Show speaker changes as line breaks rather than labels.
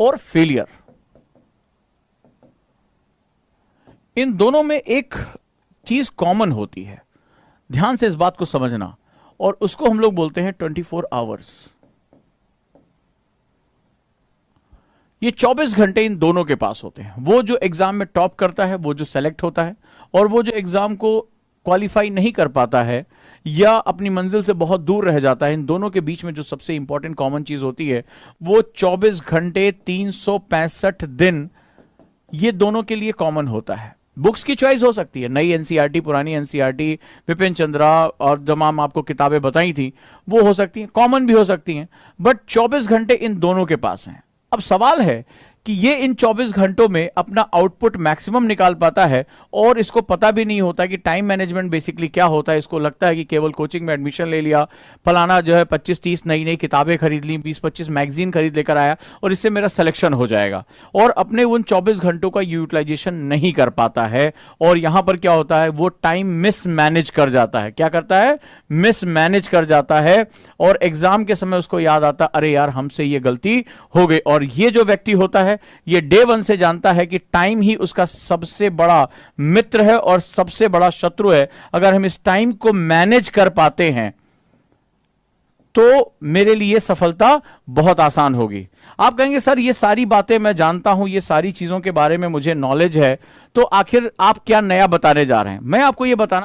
और failure in दोनों में एक चीज़ कॉमन होती है. ध्यान से इस बात को समझना. और उसको हम लोग बोलते हैं 24 फोर आवर्स ये 24 घंटे इन दोनों के पास होते हैं. वो जो एग्ज़ाम में टॉप करता है, वो जो सेलेक्ट होता है, और वो जो एग्ज़ाम को क्वालिफाई नहीं कर पाता है या अपनी मंजिल से बहुत दूर रह जाता है। इन दोनों के बीच में जो सबसे इंपॉर्टेंट कॉमन चीज़ होती है, वो 24 घंटे तीन सौ पैंसठ दिन, ये दोनों के लिए कॉमन होता है। बुक्स की चॉइस हो सकती है। नई एनसीईआरटी पुरानी एनसीईआरटी विपिन चंद्रा और तमाम आपको किताबें बताई थी, वो हो सकती हैं। कॉमन भी हो सकती हैं। बट 24 घंटे इन दोनों के पास हैं। अब सवाल है कि ये इन 24 घंटों में अपना आउटपुट मैक्सिमम निकाल पाता है और इसको पता भी नहीं होता कि टाइम मैनेजमेंट बेसिकली क्या होता है। इसको लगता है कि केवल कोचिंग में एडमिशन ले लिया, फलाना जो है 25-30 नई नई किताबें खरीद ली 20-25 मैगजीन खरीद लेकर आया और इससे मेरा सिलेक्शन हो जाएगा। और अपने उन 24 घंटों का यूटिलाइजेशन नहीं कर पाता है और यहाँ पर क्या होता है? वो टाइम मिस मैनेज कर जाता है। क्या करता है? मिस मैनेज कर जाता है और एग्ज़ाम के समय उसको याद आता, अरे यार, हमसे ये गलती हो गई। और ये जो व्यक्ति होता है ये डे वन से जानता है कि टाइम ही उसका सबसे बड़ा मित्र है और सबसे बड़ा शत्रु है। अगर हम इस टाइम को मैनेज कर पाते हैं तो मेरे लिए सफलता बहुत आसान होगी। आप कहेंगे, सर, ये सारी बातें मैं जानता हूँ, ये सारी चीज़ों के बारे में मुझे नॉलेज है तो आखिर आप क्या नया बताने जा रहे हैं? मैं आपको ये बताना